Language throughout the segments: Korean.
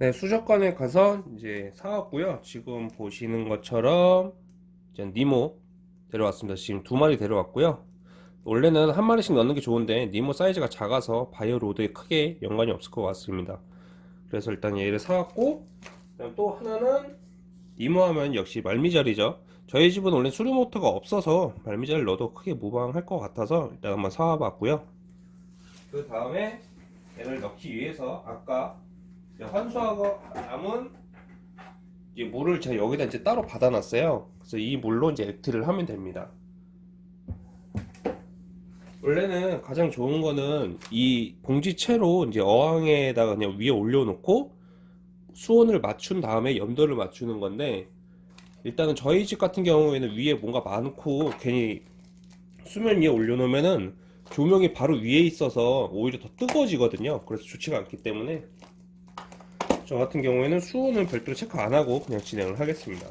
네, 수족관에 가서 이제 사왔고요. 지금 보시는 것처럼 이제 니모 데려왔습니다. 지금 두 마리 데려왔고요. 원래는 한 마리씩 넣는 게 좋은데 니모 사이즈가 작아서 바이오 로드에 크게 연관이 없을 것 같습니다. 그래서 일단 얘를 사왔고 또 하나는 니모 하면 역시 말미잘이죠. 저희 집은 원래 수류 모터가 없어서 말미잘을 넣어도 크게 무방할 것 같아서 일단 한번 사와봤고요. 그 다음에 얘를 넣기 위해서 아까 환수하고 남은 이제 물을 제가 여기다 이제 따로 받아놨어요. 그래서 이 물로 이제 액트를 하면 됩니다. 원래는 가장 좋은 거는 이 봉지채로 이제 어항에다가 그냥 위에 올려놓고 수온을 맞춘 다음에 염도를 맞추는 건데 일단은 저희 집 같은 경우에는 위에 뭔가 많고 괜히 수면 위에 올려놓으면은 조명이 바로 위에 있어서 오히려 더 뜨거워지거든요. 그래서 좋지가 않기 때문에 저 같은 경우에는 수온을 별도로 체크 안 하고 그냥 진행을 하겠습니다.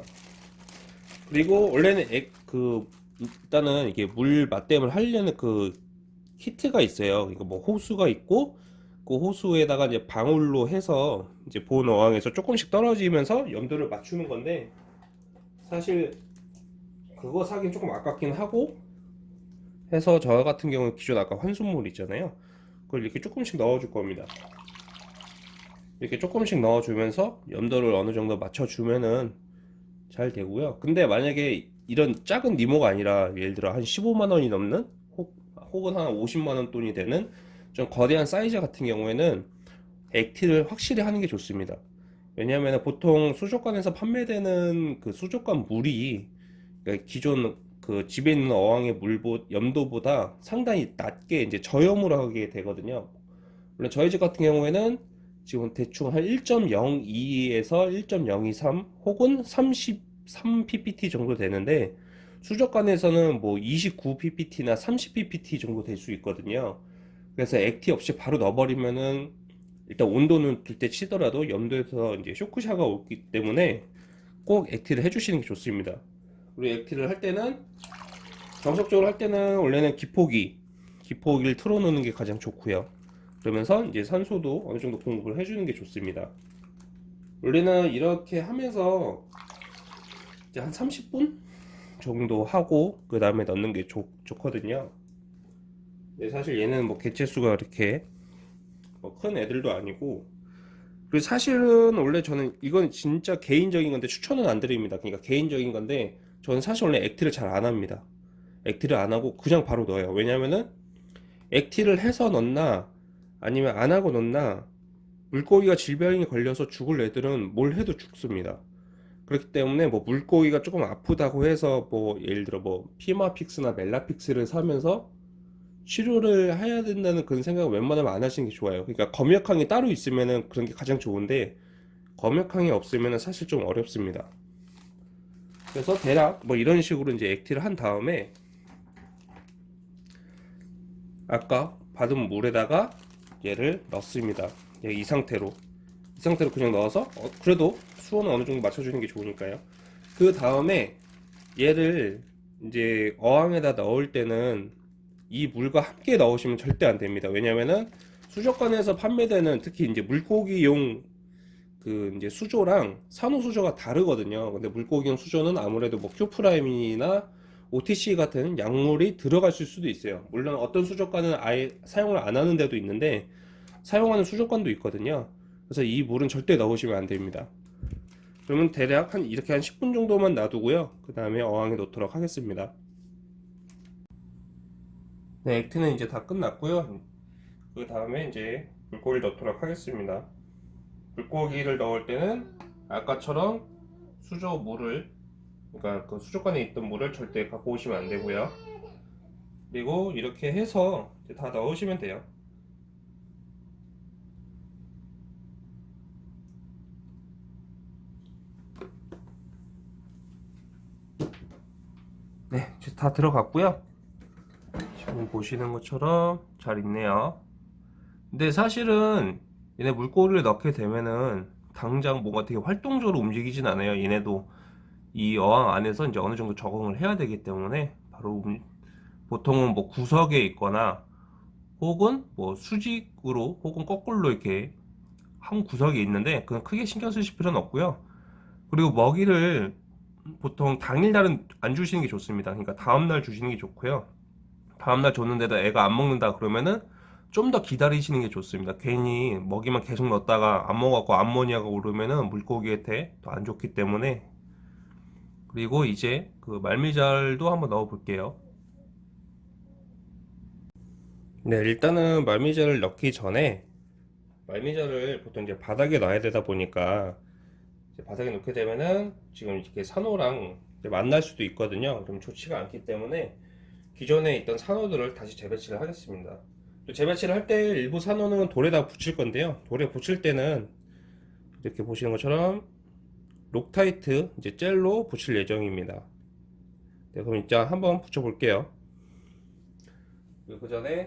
그리고 원래는 액, 그 일단은 이게 물 맞댐을 하려는 그 키트가 있어요. 이거 뭐 호수가 있고 그 호수에다가 이제 방울로 해서 이제 본 어항에서 조금씩 떨어지면서 염도를 맞추는 건데 사실 그거 사긴 조금 아깝긴 하고 해서 저 같은 경우는 기존 아까 환수물 있잖아요. 그걸 이렇게 조금씩 넣어 줄 겁니다. 이렇게 조금씩 넣어주면서 염도를 어느 정도 맞춰주면은 잘 되고요. 근데 만약에 이런 작은 니모가 아니라 예를 들어 한 15만원이 넘는 혹, 혹은 한 50만원 돈이 되는 좀 거대한 사이즈 같은 경우에는 액티를 확실히 하는 게 좋습니다. 왜냐하면 보통 수족관에서 판매되는 그 수족관 물이 그러니까 기존 그 집에 있는 어항의 물보 염도보다 상당히 낮게 이제 저염으로 하게 되거든요. 물론 저희 집 같은 경우에는 지금 대충 한 1.02에서 1.023 혹은 33 ppt 정도 되는데 수족관에서는 뭐 29 ppt나 30 ppt 정도 될 수 있거든요. 그래서 액티 없이 바로 넣어버리면은 일단 온도는 둘 때 치더라도 염도에서 이제 쇼크샤가 오기 때문에 꼭 액티를 해주시는 게 좋습니다. 그리고 액티를 할 때는 정석적으로 할 때는 원래는 기포기 기포기를 틀어놓는 게 가장 좋고요. 그러면서 이제 산소도 어느 정도 공급을 해주는 게 좋습니다. 원래는 이렇게 하면서 이제 한 30분 정도 하고 그 다음에 넣는 게 좋, 좋거든요. 근데 사실 얘는 뭐 개체수가 이렇게 뭐 큰 애들도 아니고 그리고 사실은 원래 저는 이건 진짜 개인적인 건데 추천은 안 드립니다. 그러니까 개인적인 건데 저는 사실 원래 액티를 잘 안 합니다. 액티를 안 하고 그냥 바로 넣어요. 왜냐면은 액티를 해서 넣나 아니면 안 하고 넣나 물고기가 질병이 걸려서 죽을 애들은 뭘 해도 죽습니다. 그렇기 때문에 뭐 물고기가 조금 아프다고 해서 뭐 예를 들어 뭐 피마픽스나 멜라픽스를 사면서 치료를 해야 된다는 그런 생각을 웬만하면 안 하시는 게 좋아요. 그러니까 검역항이 따로 있으면은 그런 게 가장 좋은데 검역항이 없으면은 사실 좀 어렵습니다. 그래서 대략 뭐 이런 식으로 이제 액티를 한 다음에 아까 받은 물에다가 얘를 넣습니다. 예, 이 상태로 이 상태로 그냥 넣어서 어, 그래도 수온은 어느 정도 맞춰주는 게 좋으니까요. 그 다음에 얘를 이제 어항에다 넣을 때는 이 물과 함께 넣으시면 절대 안 됩니다. 왜냐면은 수족관에서 판매되는 특히 이제 물고기용 그 이제 수조랑 산호 수조가 다르거든요. 근데 물고기용 수조는 아무래도 뭐 Cupramine이나 OTC 같은 약물이 들어갔을 수도 있어요. 물론 어떤 수족관은 아예 사용을 안 하는 데도 있는데 사용하는 수족관도 있거든요. 그래서 이 물은 절대 넣으시면 안 됩니다. 그러면 대략 한 이렇게 한 10분 정도만 놔두고요. 그 다음에 어항에 놓도록 하겠습니다. 네, 액트는 이제 다 끝났고요. 그 다음에 이제 물고기를 넣도록 하겠습니다. 물고기를 넣을 때는 아까처럼 수조 물을 그러니까 그 수족관에 있던 물을 절대 갖고 오시면 안 되고요. 그리고 이렇게 해서 다 넣으시면 돼요. 네, 다 들어갔고요. 지금 보시는 것처럼 잘 있네요. 근데 사실은 얘네 물고기를 넣게 되면은 당장 뭔가 되게 활동적으로 움직이진 않아요. 얘네도 이 어항 안에서 이제 어느 정도 적응을 해야 되기 때문에 바로 보통은 뭐 구석에 있거나 혹은 뭐 수직으로 혹은 거꾸로 이렇게 한 구석에 있는데 그건 크게 신경 쓰실 필요는 없고요. 그리고 먹이를 보통 당일날은 안 주시는 게 좋습니다. 그러니까 다음날 주시는 게 좋고요. 다음날 줬는데도 애가 안 먹는다 그러면은 좀 더 기다리시는 게 좋습니다. 괜히 먹이만 계속 넣었다가 안 먹어갖고 암모니아가 오르면은 물고기한테 더안 좋기 때문에 그리고 이제 그 말미잘도 한번 넣어 볼게요. 네, 일단은 말미잘을 넣기 전에 말미잘을 보통 이제 바닥에 놔야 되다 보니까 바닥에 놓게 되면은 지금 이렇게 산호랑 만날 수도 있거든요. 그럼 좋지가 않기 때문에 기존에 있던 산호들을 다시 재배치를 하겠습니다. 또 재배치를 할 때 일부 산호는 돌에다 붙일 건데요. 돌에 붙일 때는 이렇게 보시는 것처럼 Loctite 이제 젤로 붙일 예정입니다. 네, 그럼 이제 한번 붙여 볼게요. 그 전에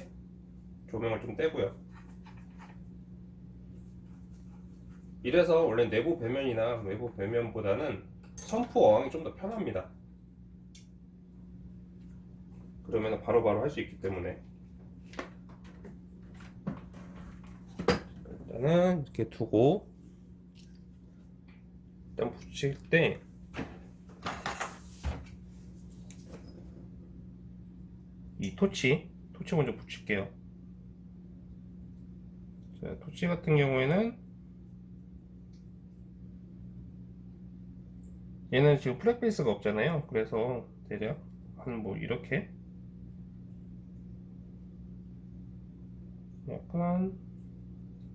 조명을 좀 떼고요. 이래서 원래 내부 배면이나 외부 배면보다는 선프 어항이 좀 더 편합니다. 그러면 바로바로 할 수 있기 때문에 일단은 이렇게 두고 붙일 때이 토치 토치 먼저 붙일게요. 자, 토치 같은 경우에는 얘는 지금 플랫 베이스가 없잖아요. 그래서 대략 한 뭐 이렇게. 약간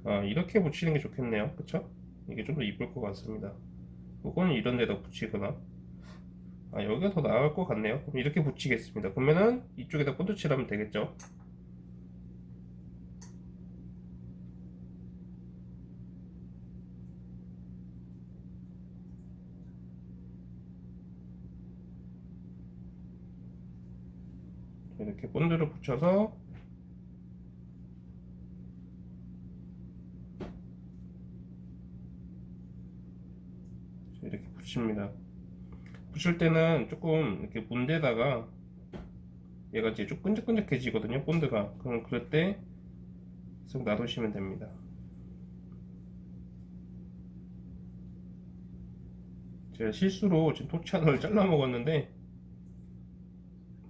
아 이렇게 붙이는 게 좋겠네요. 그쵸? 이게 좀 더 이쁠 것 같습니다 이거는 이런 데다 붙이거나. 아 여기가 더 나을 것 같네요. 그럼 이렇게 붙이겠습니다. 그러면은 이쪽에다 본드칠 하면 되겠죠? 이렇게 본드를 붙여서 이렇게 붙입니다. 붙일 때는 조금 이렇게 문대다가 얘가 이제 좀 끈적끈적해지거든요. 본드가. 그럼 그럴 때 계속 놔두시면 됩니다. 제가 실수로 지금 토치 하나를 잘라 먹었는데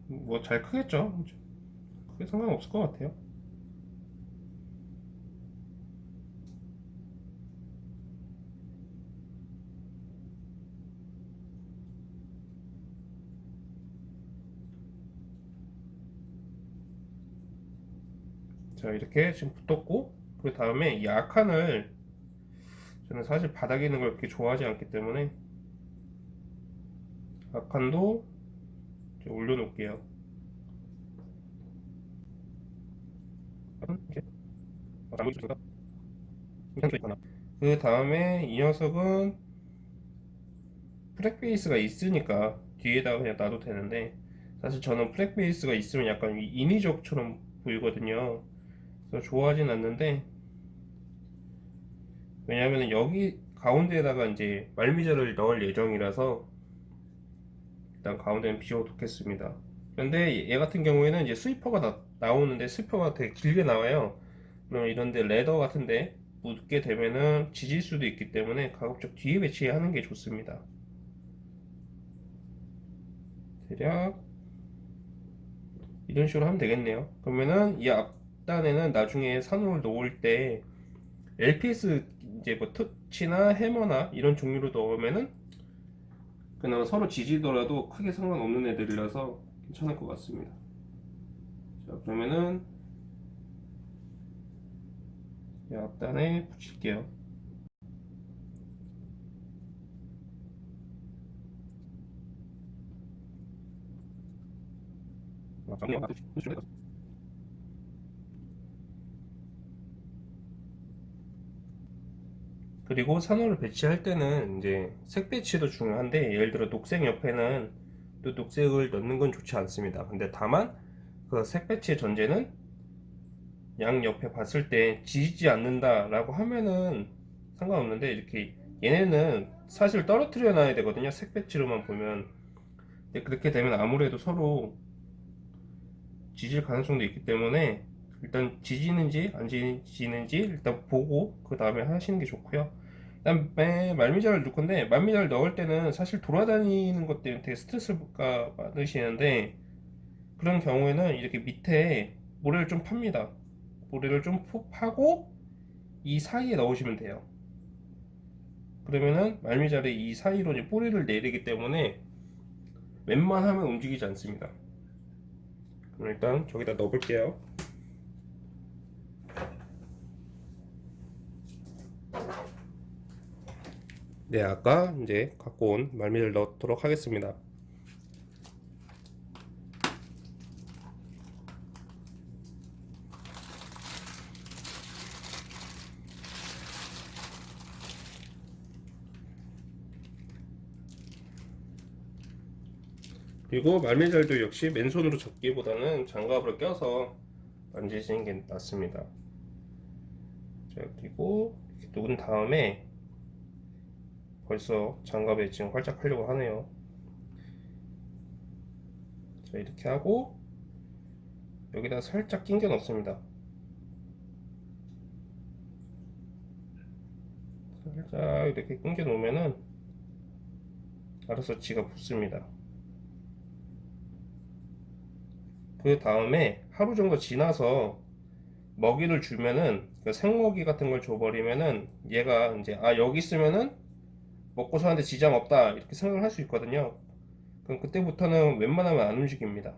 뭐 잘 크겠죠? 크게 상관없을 것 같아요. 자 이렇게 지금 붙었고 그 다음에 이 아칸을 저는 사실 바닥에 있는 걸 그렇게 좋아하지 않기 때문에 아칸도 올려놓을게요. 그 다음에 이 녀석은 프렉 베이스가 있으니까 뒤에다가 그냥 놔도 되는데 사실 저는 frag base가 있으면 약간 인위적처럼 보이거든요 그래서 좋아하진 않는데 왜냐하면 여기 가운데에다가 이제 말미잘을 넣을 예정이라서 일단 가운데는 비워두겠습니다. 그런데 얘 같은 경우에는 이제 sweeper가 나, 나오는데 sweeper가 되게 길게 나와요. 그럼 이런데 leather 같은데 묻게 되면은 지질 수도 있기 때문에 가급적 뒤에 배치하는 게 좋습니다. 대략 이런 식으로 하면 되겠네요. 그러면은 이 앞 단에는 나중에 산호를 놓을 때 LPS 이제 뭐 터치나 해머나 이런 종류로 넣으면은 그나마 서로 지지더라도 크게 상관없는 애들이라서 괜찮을 것 같습니다. 자 그러면은 이 앞단에 붙일게요 그리고 산호를 배치할 때는 이제 색 배치도 중요한데 예를 들어 녹색 옆에는 또 녹색을 넣는 건 좋지 않습니다. 근데 다만 그 색 배치의 전제는 양 옆에 봤을 때 지지지 않는다 라고 하면은 상관없는데 이렇게 얘네는 사실 떨어뜨려 놔야 되거든요 색 배치로만 보면. 근데 그렇게 되면 아무래도 서로 지질 가능성도 있기 때문에 일단 지지는지 안 지지는지 일단 보고 그 다음에 하시는 게 좋고요. 그다음에 말미잘을 넣을 건데 말미잘 넣을 때는 사실 돌아다니는 것 때문에 되게 스트레스가 많으시는데 그런 경우에는 이렇게 밑에 모래를 좀 팝니다. 모래를 좀푹 파고 이 사이에 넣으시면 돼요. 그러면은 말미잘이 이 사이로 이제 뿌리를 내리기 때문에 웬만하면 움직이지 않습니다. 그럼 일단 저기다 넣어볼게요. 네, 아까 이제 갖고 온 말미를 넣도록 하겠습니다. 그리고 말미잘도 역시 맨손으로 접기보다는 장갑을 껴서 만지시는 게 낫습니다. 자, 그리고 놓은 다음에 벌써 장갑에 지금 활짝 하려고 하네요. 자, 이렇게 하고 여기다 살짝 낑겨 넣습니다. 살짝 이렇게 낑겨 놓으면은 알아서 지가 붙습니다. 그 다음에 하루 정도 지나서 먹이를 주면은 그 생먹이 같은 걸 줘버리면은 얘가 이제 아 여기 있으면은 먹고 사는데 지장 없다 이렇게 생각을 할 수 있거든요. 그럼 그때부터는 웬만하면 안 움직입니다.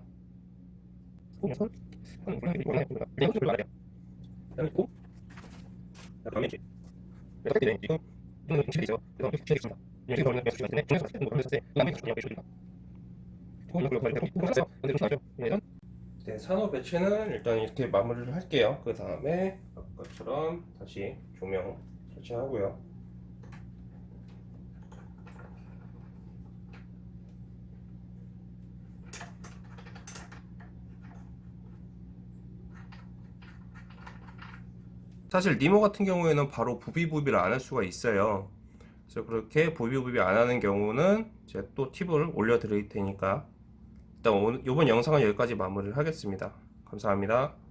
네, 산호 배치는 일단 이렇게 마무리를 할게요. 그 다음에 아까처럼 다시 조명 설치하고요. 사실 니모 같은 경우에는 바로 부비부비를 안 할 수가 있어요. 그래서 그렇게 부비부비 안 하는 경우는 제가 또 팁을 올려 드릴 테니까 일단 오늘 이번 영상은 여기까지 마무리를 하겠습니다. 감사합니다.